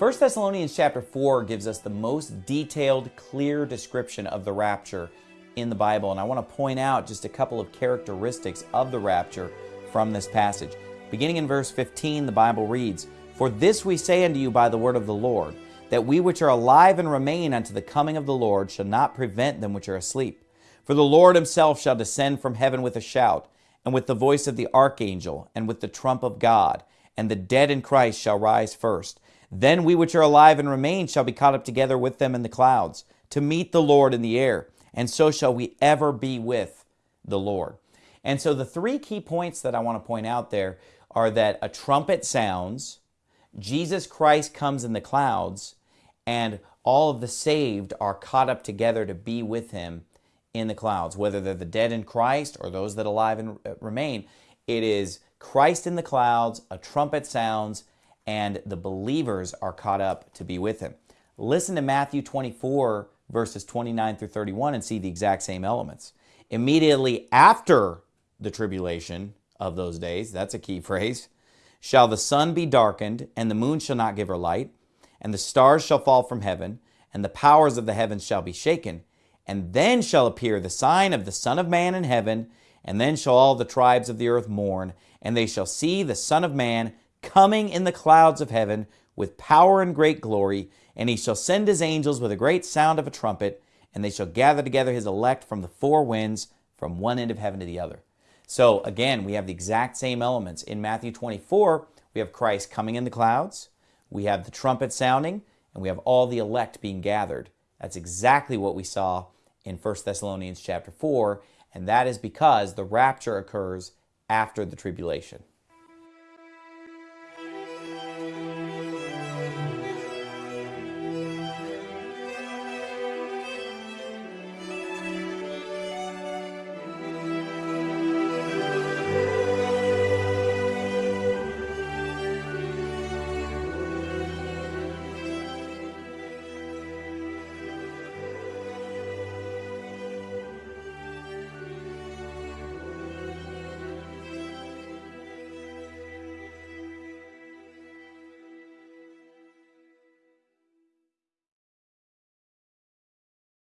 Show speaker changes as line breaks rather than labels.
1 Thessalonians chapter 4 gives us the most detailed, clear description of the rapture in the Bible. And I want to point out just a couple of characteristics of the rapture from this passage. Beginning in verse 15, the Bible reads, For this we say unto you by the word of the Lord, that we which are alive and remain unto the coming of the Lord shall not prevent them which are asleep. For the Lord himself shall descend from heaven with a shout, and with the voice of the archangel, and with the trump of God, and the dead in Christ shall rise first. Then we which are alive and remain shall be caught up together with them in the clouds, to meet the Lord in the air, and so shall we ever be with the Lord. And so the three key points that I want to point out there are that a trumpet sounds, Jesus Christ comes in the clouds, and all of the saved are caught up together to be with him in the clouds, whether they're the dead in Christ or those that alive and remain. It is Christ in the clouds, a trumpet sounds, and the believers are caught up to be with him. Listen to Matthew 24, verses 29 through 31, and see the exact same elements. Immediately after the tribulation of those days, that's a key phrase, shall the sun be darkened, and the moon shall not give her light, and the stars shall fall from heaven, and the powers of the heavens shall be shaken. And then shall appear the sign of the Son of Man in heaven, and then shall all the tribes of the earth mourn, and they shall see the Son of Man coming in the clouds of heaven with power and great glory, and he shall send his angels with a great sound of a trumpet, and they shall gather together his elect from the four winds, from one end of heaven to the other. So again, we have the exact same elements. In Matthew 24, we have Christ coming in the clouds, we have the trumpet sounding, and we have all the elect being gathered. That's exactly what we saw in 1 Thessalonians chapter 4, and that is because the rapture occurs after the tribulation.